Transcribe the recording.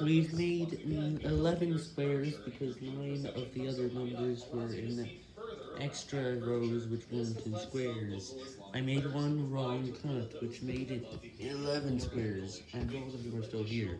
We've made 11 squares because 9 of the other numbers were in extra rows which weren't in squares. I made one wrong cut which made it 11 squares, and all of them are still here.